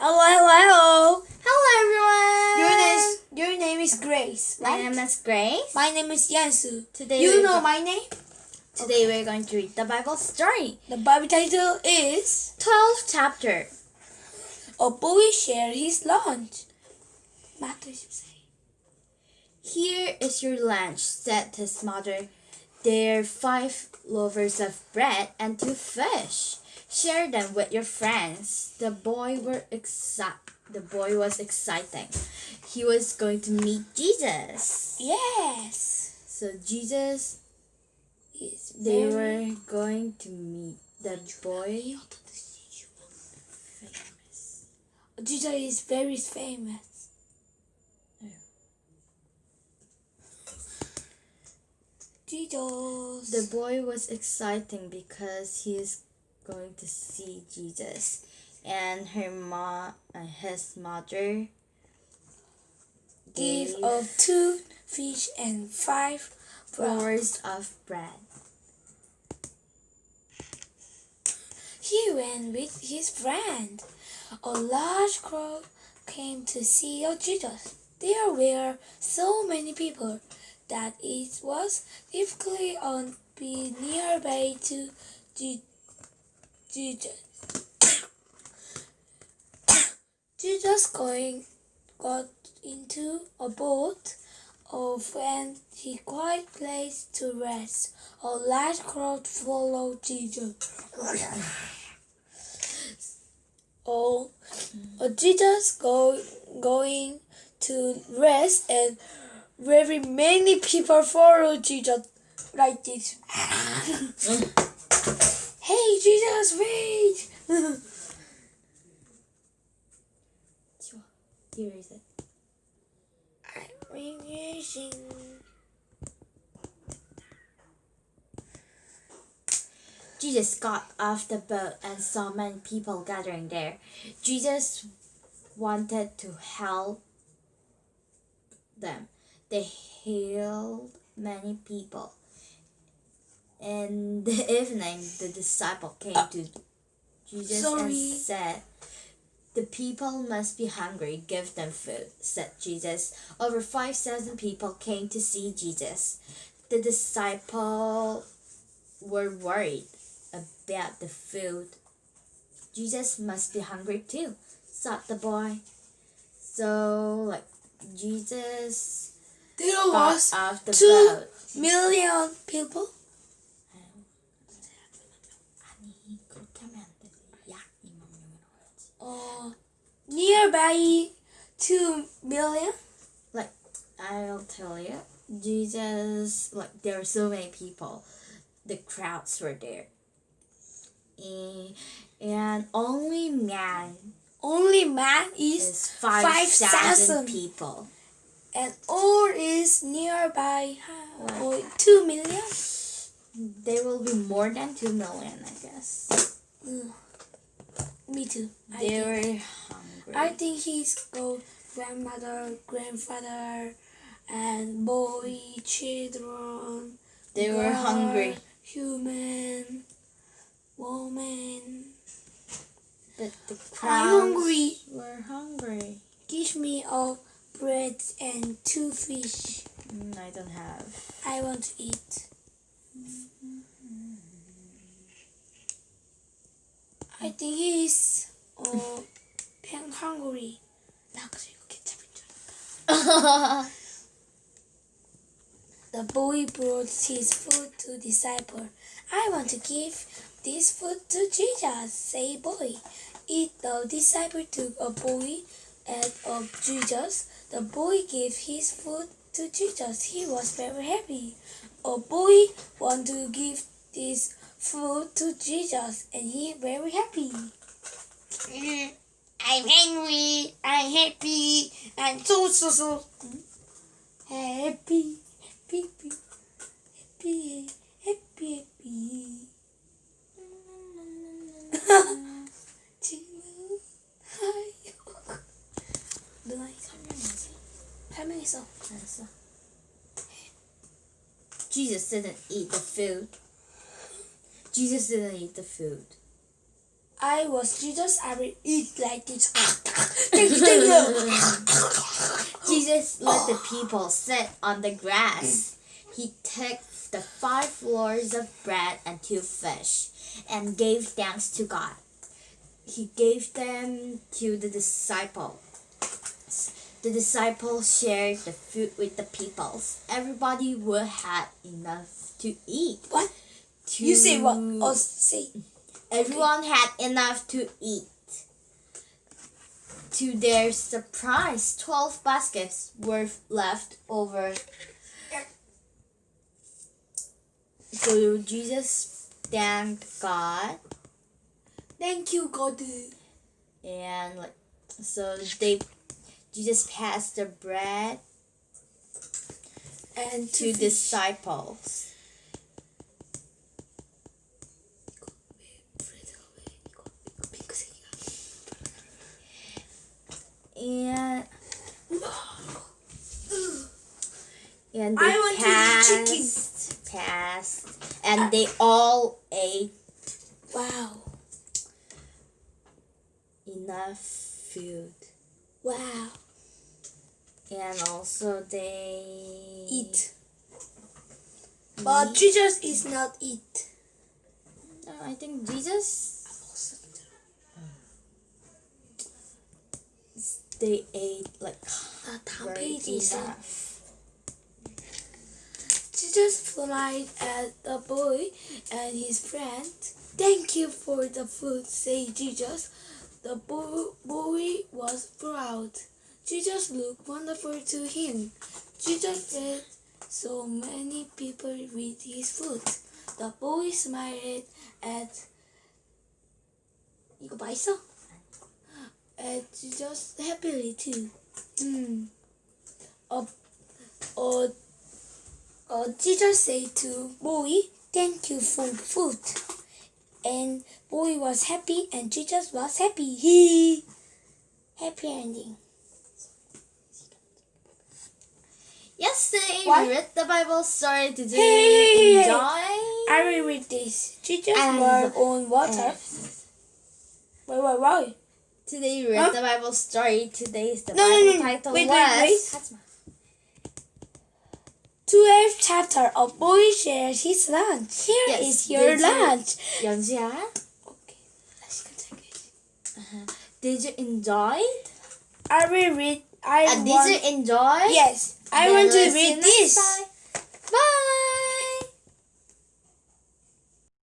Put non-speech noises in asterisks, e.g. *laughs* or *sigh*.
Hello, hello, hello. Hello, everyone. Your name is your name is Grace. My right? name is Grace. My name is Yansu. Today you know my name. Today we're going to read the Bible story. The Bible title is 12th chapter. A boy shared his lunch. Here is your lunch, said his mother. There are five loaves of bread and two fish. Share them with your friends. The boy were exci- The boy was exciting. He was going to meet Jesus. Yes. So Jesus, He's they were going to meet the boy. Jesus is very famous. Jesus. The boy was exciting because he is going to see Jesus, and her ma, uh, his mother, gave of two fish and five flowers of bread. He went with his friend. A large crowd came to see Jesus. There were so many people that it was difficult to be nearby to Je- Jesus. *coughs* Jesus going got into a boat of and he quiet place to rest. A large crowd followed Jesus. *coughs* Oh, uh, Jesus go, going to rest and very many people follow Jesus like this. *coughs* hey Jesus, wait! Here is it. I'm using. Jesus got off the boat and saw many people gathering there. Jesus wanted to help them. They healed many people. In the *laughs* evening, the disciple came uh, to Jesus Sorry. and said, The people must be hungry. Give them food, said Jesus. Over 5,000 people came to see Jesus. The disciple were worried about the food. Jesus must be hungry too, thought the boy. So, like, Jesus There was two million people. Nearby two million. Like, I'll tell you, Jesus, like, there were so many people. The crowds were there. And, and only man Only man is is 5,000 5,000. people. and all is nearby uh, oh, two million. There will be more than 2 million, I guess. Mm. Me too. I think. were. I think he's go grandmother, grandfather, and boy, children. they were girl, hungry. Human, woman. But the I'm crowds hungry. were hungry. Give me a bread and two fish. Mm, I don't have. I want to eat. I think he's uh, pen hungry. 나 그래서 이거 케첩인 줄 알았다. *laughs* The boy brought his food to disciple. I want to give this food to Jesus, say boy. Eat the disciple took a boy and of Jesus. The boy gave his food to Jesus. He was very happy. A boy want to give this food to Jesus and he very happy. Mm, I'm hungry. I'm happy. I'm so so so happy, happy, happy, happy, happy, happy. *laughs* *laughs* 지금 하여 누나 이 설명해야지. 설명했어. 알았어. Jesus didn't eat the food. Jesus didn't eat the food. I was Jesus, I will eat like this. thank you, thank you. Jesus let the people sit on the grass. He took the five loaves of bread and two fish and gave thanks to God. He gave them to the disciples. The disciples shared the food with the people. Everybody would have enough to eat. What? To You say what? Oh, say. Everyone had enough to eat. To their surprise, 12 baskets were left over. So Jesus thanked God Thank you, God. and like so they Jesus passed the bread And to to disciples. they passed, passed, and they all ate. Wow. Enough food. Wow. And also they eat. eat. But Jesus is not eat. No, I think Jesus. They ate like uh, very enough Jesus flied at the boy and his friend. Thank you for the food, said Jesus. The bo- boy was proud. Jesus looked wonderful to him. Jesus fed so many people with his food. The boy smiled at 이거 맛있어? At Jesus happily too. Hmm. Uh, uh, uh, Jesus said to boy, "Thank you for food." And boy was happy, and Jesus was happy. *laughs* He happy ending. Yesterday What? we read the Bible story today. Hey! Enjoy. I will read this. Jesus And- walked on water. Wait, wait, wait. Today we read Huh? the Bible story. Today's the No, no, Bible no, title wait, wait, was. wait. 12th chapter. A boy shares his lunch. Here is Yes, your did you- lunch. 연지야, Okay. 다시 깜짝이야. did you enjoy? I will read. I And did want. you enjoy? Yes, I Then want to let's see read you next this. time. Bye.